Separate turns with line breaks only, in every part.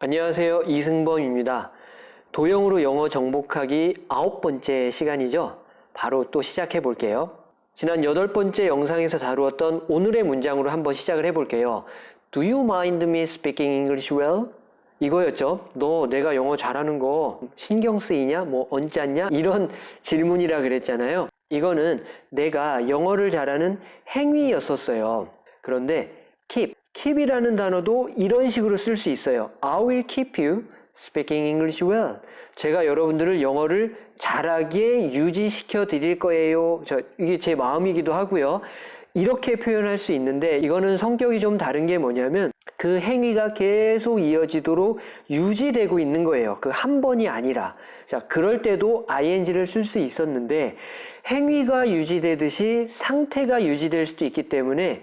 안녕하세요. 이승범입니다. 도형으로 영어 정복하기 아홉 번째 시간이죠. 바로 또 시작해 볼게요. 지난 여덟 번째 영상에서 다루었던 오늘의 문장으로 한번 시작을 해 볼게요. Do you mind me speaking English well? 이거였죠. 너 내가 영어 잘하는 거 신경 쓰이냐? 뭐 언짢냐? 이런 질문이라 그랬잖아요. 이거는 내가 영어를 잘하는 행위였었어요. 그런데 keep, keep이라는 단어도 이런 식으로 쓸 수 있어요. I will keep you speaking English well. 제가 여러분들을 영어를 잘하게 유지시켜 드릴 거예요. 저, 이게 제 마음이기도 하고요. 이렇게 표현할 수 있는데 이거는 성격이 좀 다른 게 뭐냐면 그 행위가 계속 이어지도록 유지되고 있는 거예요. 그 한 번이 아니라. 자, 그럴 때도 ing를 쓸 수 있었는데 행위가 유지되듯이 상태가 유지될 수도 있기 때문에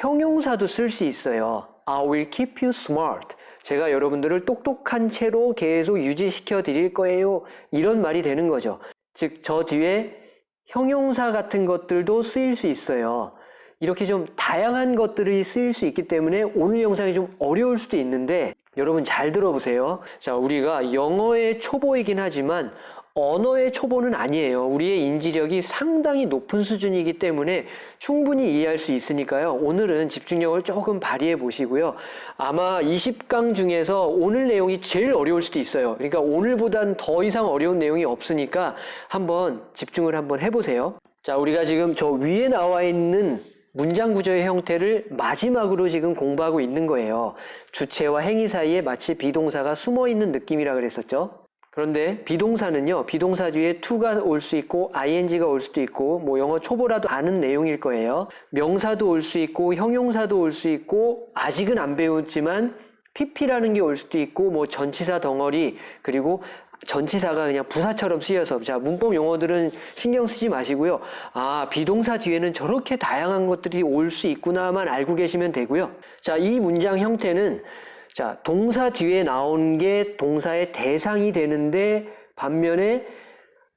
형용사도 쓸 수 있어요. I will keep you smart. 제가 여러분들을 똑똑한 채로 계속 유지시켜 드릴 거예요. 이런 말이 되는 거죠. 즉, 저 뒤에 형용사 같은 것들도 쓰일 수 있어요. 이렇게 좀 다양한 것들이 쓰일 수 있기 때문에 오늘 영상이 좀 어려울 수도 있는데 여러분 잘 들어보세요. 자, 우리가 영어의 초보이긴 하지만 언어의 초보는 아니에요. 우리의 인지력이 상당히 높은 수준이기 때문에 충분히 이해할 수 있으니까요. 오늘은 집중력을 조금 발휘해 보시고요. 아마 20강 중에서 오늘 내용이 제일 어려울 수도 있어요. 그러니까 오늘보단 더 이상 어려운 내용이 없으니까 한번 집중을 한번 해보세요. 자, 우리가 지금 저 위에 나와 있는 문장 구조의 형태를 마지막으로 지금 공부하고 있는 거예요. 주체와 행위 사이에 마치 be동사가 숨어 있는 느낌이라 그랬었죠. 그런데 be동사는요, be동사 뒤에 to가 올 수 있고 ing가 올 수도 있고 뭐 영어 초보라도 아는 내용일 거예요. 명사도 올 수 있고 형용사도 올 수 있고 아직은 안 배웠지만 pp라는 게 올 수도 있고 뭐 전치사 덩어리 그리고 전치사가 그냥 부사처럼 쓰여서 자 문법 용어들은 신경 쓰지 마시고요. 아 비동사 뒤에는 저렇게 다양한 것들이 올 수 있구나만 알고 계시면 되고요. 자 이 문장 형태는 자 동사 뒤에 나온 게 동사의 대상이 되는데 반면에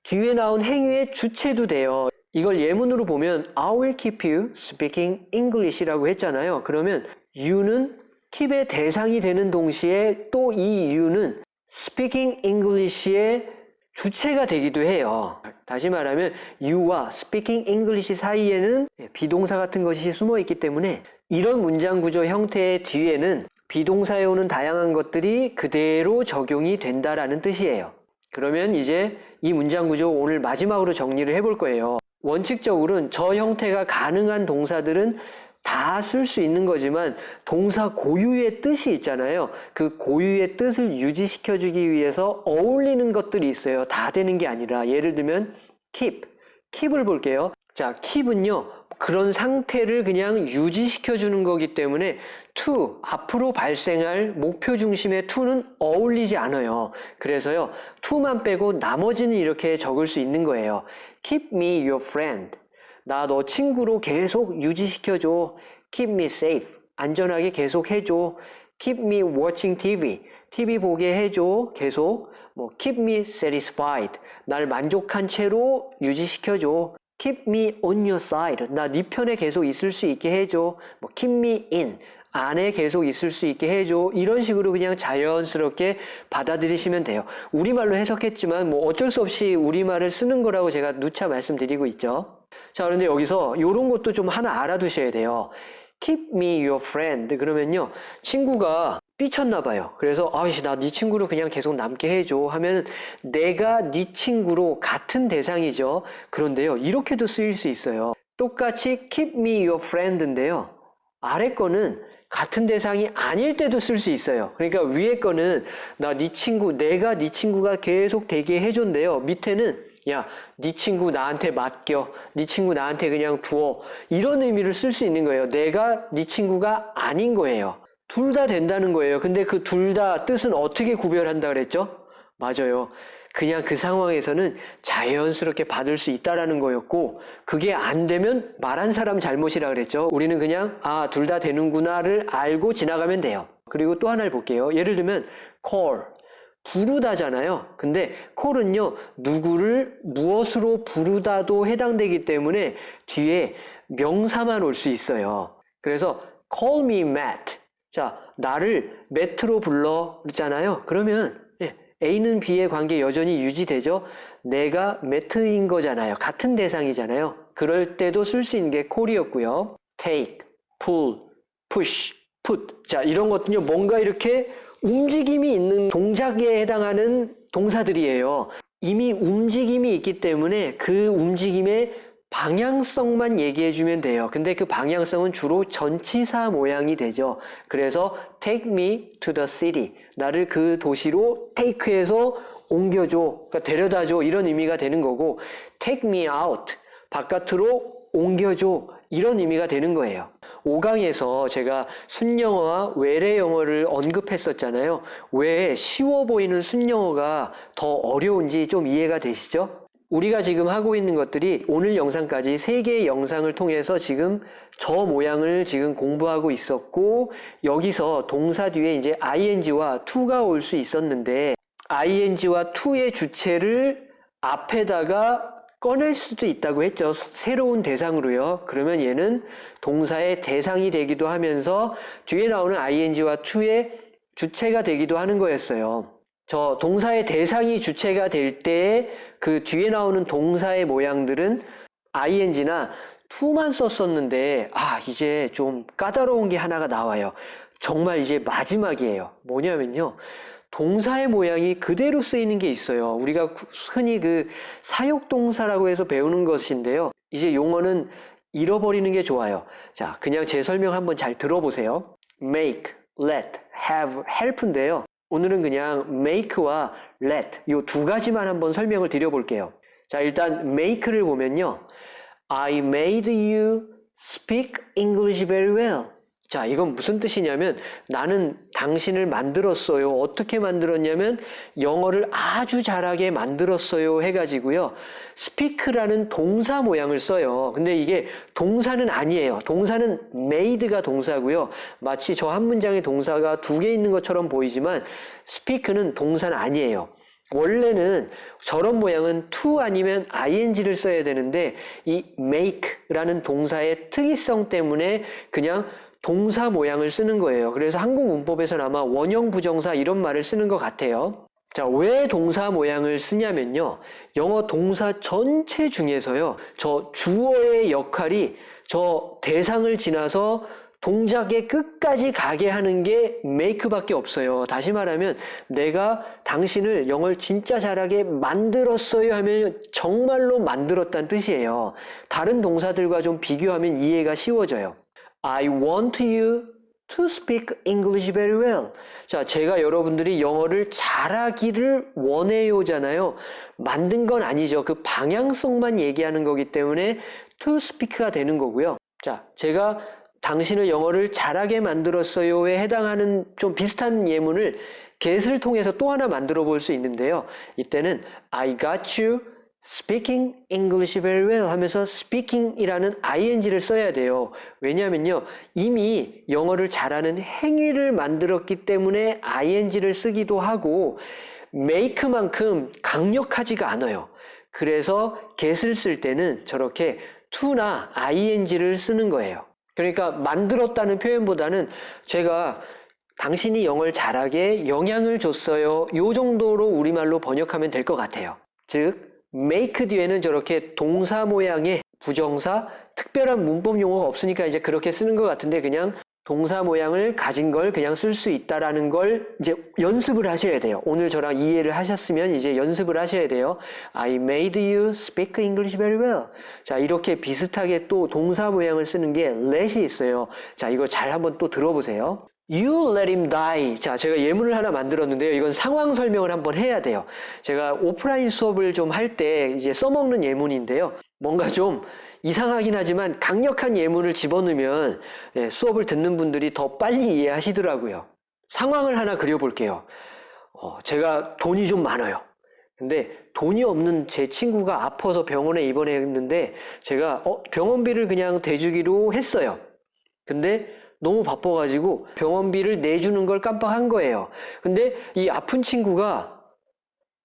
뒤에 나온 행위의 주체도 돼요. 이걸 예문으로 보면 I will keep you speaking English라고 했잖아요. 그러면 you는 keep의 대상이 되는 동시에 또 이 you는 speaking English의 주체가 되기도 해요. 다시 말하면 you와 speaking English 사이에는 비동사 같은 것이 숨어 있기 때문에 이런 문장 구조 형태의 뒤에는 비동사에 오는 다양한 것들이 그대로 적용이 된다라는 뜻이에요. 그러면 이제 이 문장 구조 오늘 마지막으로 정리를 해볼 거예요. 원칙적으로는 저 형태가 가능한 동사들은 다 쓸 수 있는 거지만 동사 고유의 뜻이 있잖아요. 그 고유의 뜻을 유지시켜주기 위해서 어울리는 것들이 있어요. 다 되는 게 아니라 예를 들면 keep, keep을 볼게요. 자, keep은요. 그런 상태를 그냥 유지시켜 주는 거기 때문에 to 앞으로 발생할 목표 중심의 to는 어울리지 않아요. 그래서요. to만 빼고 나머지는 이렇게 적을 수 있는 거예요. keep me your friend. 나 너 친구로 계속 유지시켜 줘. keep me safe. 안전하게 계속 해 줘. keep me watching TV. TV 보게 해 줘. 계속. 뭐 keep me satisfied. 날 만족한 채로 유지시켜 줘. Keep me on your side. 나 네 편에 계속 있을 수 있게 해줘. 뭐 keep me in. 안에 계속 있을 수 있게 해줘. 이런 식으로 그냥 자연스럽게 받아들이시면 돼요. 우리말로 해석했지만 뭐 어쩔 수 없이 우리말을 쓰는 거라고 제가 누차 말씀드리고 있죠. 자, 그런데 여기서 이런 것도 좀 하나 알아두셔야 돼요. Keep me your friend. 그러면요. 친구가 삐쳤나 봐요. 그래서 아이씨 나 네 친구로 그냥 계속 남게 해줘 하면 내가 네 친구로 같은 대상이죠. 그런데요. 이렇게도 쓰일 수 있어요. 똑같이 keep me your friend인데요. 아래 거는 같은 대상이 아닐 때도 쓸 수 있어요. 그러니까 위에 거는 나 네 친구, 내가 네 친구가 계속 되게 해준대요. 밑에는 야, 네 친구 나한테 맡겨. 네 친구 나한테 그냥 두어. 이런 의미를 쓸 수 있는 거예요. 내가 네 친구가 아닌 거예요. 둘 다 된다는 거예요. 근데 그 둘 다 뜻은 어떻게 구별한다 그랬죠? 맞아요. 그냥 그 상황에서는 자연스럽게 받을 수 있다라는 거였고 그게 안 되면 말한 사람 잘못이라 그랬죠. 우리는 그냥 아, 둘 다 되는구나를 알고 지나가면 돼요. 그리고 또 하나를 볼게요. 예를 들면 call 부르다잖아요. 근데 call은요. 누구를 무엇으로 부르다도 해당되기 때문에 뒤에 명사만 올 수 있어요. 그래서 call me Matt 자, 나를 매트로 불러 그랬잖아요. 그러면 예, A는 B의 관계 여전히 유지되죠. 내가 매트인 거잖아요. 같은 대상이잖아요. 그럴 때도 쓸 수 있는 게 콜이었고요. take, pull, push, put. 자, 이런 것들요. 뭔가 이렇게 움직임이 있는 동작에 해당하는 동사들이에요. 이미 움직임이 있기 때문에 그 움직임의 방향성만 얘기해 주면 돼요. 근데 그 방향성은 주로 전치사 모양이 되죠. 그래서 take me to the city. 나를 그 도시로 take해서 옮겨줘. 그러니까 데려다줘. 이런 의미가 되는 거고 take me out. 바깥으로 옮겨줘. 이런 의미가 되는 거예요. 5강에서 제가 순영어와 외래 영어를 언급했었잖아요. 왜 쉬워 보이는 순영어가 더 어려운지 좀 이해가 되시죠? 우리가 지금 하고 있는 것들이 오늘 영상까지 세 개의 영상을 통해서 지금 저 모양을 지금 공부하고 있었고 여기서 동사 뒤에 이제 ing와 to가 올 수 있었는데 ing와 to의 주체를 앞에다가 꺼낼 수도 있다고 했죠. 새로운 대상으로요. 그러면 얘는 동사의 대상이 되기도 하면서 뒤에 나오는 ing와 to의 주체가 되기도 하는 거였어요. 저 동사의 대상이 주체가 될때그 뒤에 나오는 동사의 모양들은 ing나 to만 썼었는데 아 이제 좀 까다로운 게 하나가 나와요. 정말 이제 마지막이에요. 뭐냐면요. 동사의 모양이 그대로 쓰이는 게 있어요. 우리가 흔히 그 사역동사라고 해서 배우는 것인데요. 이제 용어는 잃어버리는 게 좋아요. 자, 그냥 제 설명 한번 잘 들어보세요. make, let, have, help인데요. 오늘은 그냥 make와 let 이 두 가지만 한번 설명을 드려볼게요. 자, 일단 make를 보면요. I made you speak English very well. 자, 이건 무슨 뜻이냐면 나는 당신을 만들었어요. 어떻게 만들었냐면 영어를 아주 잘하게 만들었어요 해가지고요. speak라는 동사 모양을 써요. 근데 이게 동사는 아니에요. 동사는 made가 동사고요. 마치 저 한 문장의 동사가 두 개 있는 것처럼 보이지만 speak는 동사는 아니에요. 원래는 저런 모양은 to 아니면 ing를 써야 되는데 이 make라는 동사의 특이성 때문에 그냥 동사 모양을 쓰는 거예요. 그래서 한국 문법에서는 아마 원형 부정사 이런 말을 쓰는 것 같아요. 자, 왜 동사 모양을 쓰냐면요. 영어 동사 전체 중에서요. 저 주어의 역할이 저 대상을 지나서 동작의 끝까지 가게 하는 게 make밖에 없어요. 다시 말하면 내가 당신을 영어를 진짜 잘하게 만들었어요 하면 정말로 만들었다는 뜻이에요. 다른 동사들과 좀 비교하면 이해가 쉬워져요. I want you to speak English very well. 자, 제가 여러분들이 영어를 잘하기를 원해요잖아요. 만든 건 아니죠. 그 방향성만 얘기하는 거기 때문에 to speak가 되는 거고요. 자, 제가 당신을 영어를 잘하게 만들었어요에 해당하는 좀 비슷한 예문을 get을 통해서 또 하나 만들어 볼 수 있는데요. 이때는 I got you speaking English very well 하면서 speaking이라는 ing를 써야 돼요. 왜냐하면요. 이미 영어를 잘하는 행위를 만들었기 때문에 ing를 쓰기도 하고 make만큼 강력하지가 않아요. 그래서 get을 쓸 때는 저렇게 to나 ing를 쓰는 거예요. 그러니까 만들었다는 표현보다는 제가 당신이 영어를 잘하게 영향을 줬어요. 요 정도로 우리말로 번역하면 될 것 같아요. 즉 make 뒤에는 저렇게 동사 모양의 부정사, 특별한 문법 용어가 없으니까 이제 그렇게 쓰는 것 같은데 그냥 동사 모양을 가진 걸 그냥 쓸 수 있다라는 걸 이제 연습을 하셔야 돼요. 오늘 저랑 이해를 하셨으면 이제 연습을 하셔야 돼요. I made you speak English very well. 자, 이렇게 비슷하게 또 동사 모양을 쓰는 게 let이 있어요. 자, 이거 잘 한번 또 들어보세요. You let him die. 자, 제가 예문을 하나 만들었는데요. 이건 상황 설명을 한번 해야 돼요. 제가 오프라인 수업을 좀 할 때 이제 써먹는 예문인데요. 뭔가 좀 이상하긴 하지만 강력한 예문을 집어넣으면 예, 수업을 듣는 분들이 더 빨리 이해하시더라고요. 상황을 하나 그려볼게요. 어, 제가 돈이 좀 많아요. 근데 돈이 없는 제 친구가 아파서 병원에 입원했는데 제가 어, 병원비를 그냥 대주기로 했어요. 근데 너무 바빠가지고 병원비를 내주는 걸 깜빡한 거예요. 근데 이 아픈 친구가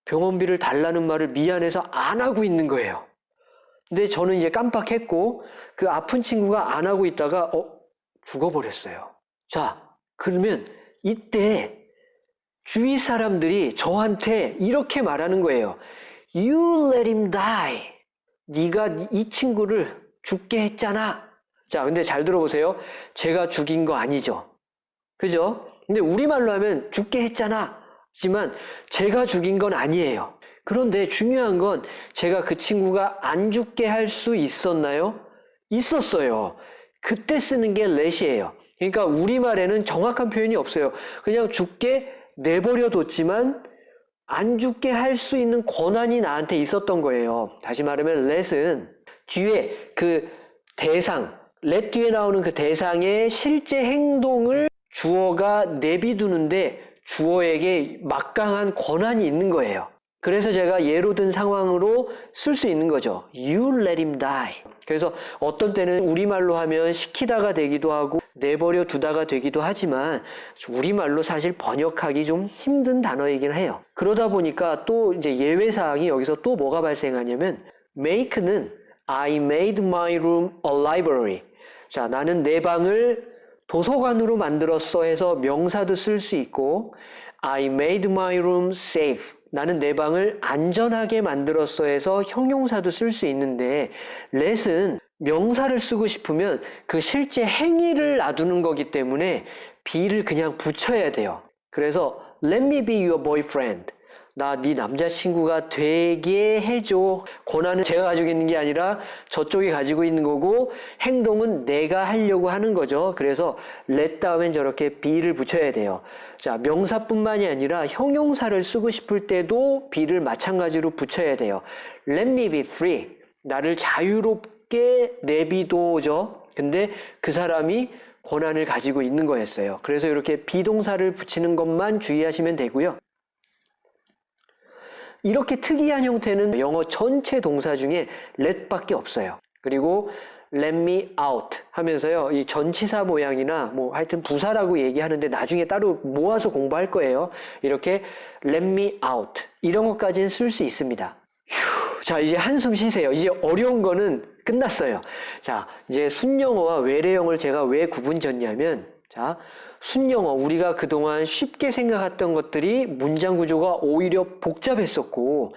병원비를 달라는 말을 미안해서 안 하고 있는 거예요. 근데 저는 이제 깜빡했고 그 아픈 친구가 안 하고 있다가 어 죽어버렸어요. 자 그러면 이때 주위 사람들이 저한테 이렇게 말하는 거예요. You let him die. 네가 이 친구를 죽게 했잖아. 자, 근데 잘 들어보세요. 제가 죽인 거 아니죠. 그죠? 근데 우리말로 하면 죽게 했잖아. 하지만 제가 죽인 건 아니에요. 그런데 중요한 건 제가 그 친구가 안 죽게 할 수 있었나요? 있었어요. 그때 쓰는 게 let이에요. 그러니까 우리말에는 정확한 표현이 없어요. 그냥 죽게 내버려 뒀지만 안 죽게 할 수 있는 권한이 나한테 있었던 거예요. 다시 말하면 let은 뒤에 그 대상, let 뒤에 나오는 그 대상의 실제 행동을 주어가 내비두는데 주어에게 막강한 권한이 있는 거예요. 그래서 제가 예로 든 상황으로 쓸 수 있는 거죠. You let him die. 그래서 어떤 때는 우리말로 하면 시키다가 되기도 하고 내버려 두다가 되기도 하지만 우리말로 사실 번역하기 좀 힘든 단어이긴 해요. 그러다 보니까 또 이제 예외 사항이 여기서 또 뭐가 발생하냐면 make는 I made my room a library. 자, 나는 내 방을 도서관으로 만들었어 해서 명사도 쓸 수 있고 I made my room safe. 나는 내 방을 안전하게 만들었어 해서 형용사도 쓸 수 있는데 let은 명사를 쓰고 싶으면 그 실제 행위를 놔두는 거기 때문에 be를 그냥 붙여야 돼요. 그래서 let me be your boyfriend. 나 네 남자친구가 되게 해줘. 권한은 제가 가지고 있는 게 아니라 저쪽이 가지고 있는 거고 행동은 내가 하려고 하는 거죠. 그래서 let 다음엔 저렇게 be를 붙여야 돼요. 자, 명사뿐만이 아니라 형용사를 쓰고 싶을 때도 be를 마찬가지로 붙여야 돼요. Let me be free. 나를 자유롭게 내비둬줘. 근데 그 사람이 권한을 가지고 있는 거였어요. 그래서 이렇게 비동사를 붙이는 것만 주의하시면 되고요. 이렇게 특이한 형태는 영어 전체 동사 중에 let밖에 없어요. 그리고 let me out 하면서요. 이 전치사 모양이나 뭐 하여튼 부사라고 얘기하는데 나중에 따로 모아서 공부할 거예요. 이렇게 let me out 이런 것까지는 쓸 수 있습니다. 휴, 자 이제 한숨 쉬세요. 이제 어려운 거는 끝났어요. 자 이제 순영어와 외래영어를 제가 왜 구분 졌냐면 자 순영어 우리가 그동안 쉽게 생각했던 것들이 문장 구조가 오히려 복잡했었고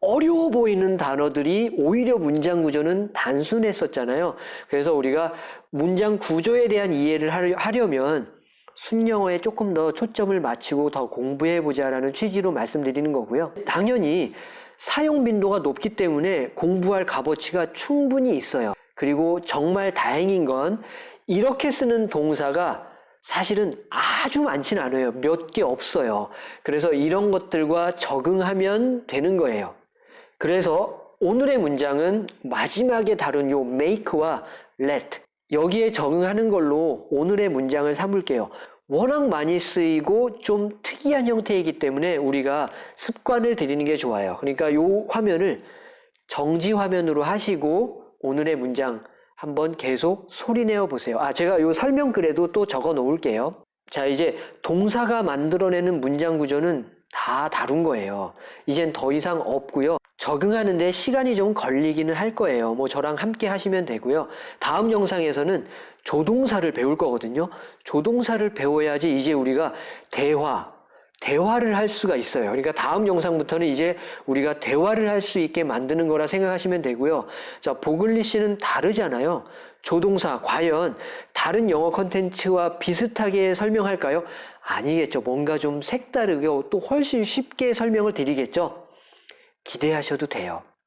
어려워 보이는 단어들이 오히려 문장 구조는 단순했었잖아요. 그래서 우리가 문장 구조에 대한 이해를 하려- 하려면 순영어에 조금 더 초점을 맞추고 더 공부해 보자라는 취지로 말씀드리는 거고요. 당연히 사용 빈도가 높기 때문에 공부할 값어치가 충분히 있어요. 그리고 정말 다행인 건 이렇게 쓰는 동사가 사실은 아주 많진 않아요. 몇 개 없어요. 그래서 이런 것들과 적응하면 되는 거예요. 그래서 오늘의 문장은 마지막에 다룬 요 make와 let 여기에 적응하는 걸로 오늘의 문장을 삼을게요. 워낙 많이 쓰이고 좀 특이한 형태이기 때문에 우리가 습관을 들이는 게 좋아요. 그러니까 요 화면을 정지 화면으로 하시고 오늘의 문장 한번 계속 소리내어 보세요. 아, 제가 요 설명글에도 또 적어 놓을게요. 자, 이제 동사가 만들어내는 문장 구조는 다 다룬 거예요. 이젠 더 이상 없고요. 적응하는데 시간이 좀 걸리기는 할 거예요. 뭐 저랑 함께 하시면 되고요. 다음 영상에서는 조동사를 배울 거거든요. 조동사를 배워야지 이제 우리가 대화, 대화를 할 수가 있어요. 그러니까 다음 영상부터는 이제 우리가 대화를 할 수 있게 만드는 거라 생각하시면 되고요. 자, 보글리시는 다르잖아요. 조동사, 과연 다른 영어 컨텐츠와 비슷하게 설명할까요? 아니겠죠. 뭔가 좀 색다르게 또 훨씬 쉽게 설명을 드리겠죠. 기대하셔도 돼요.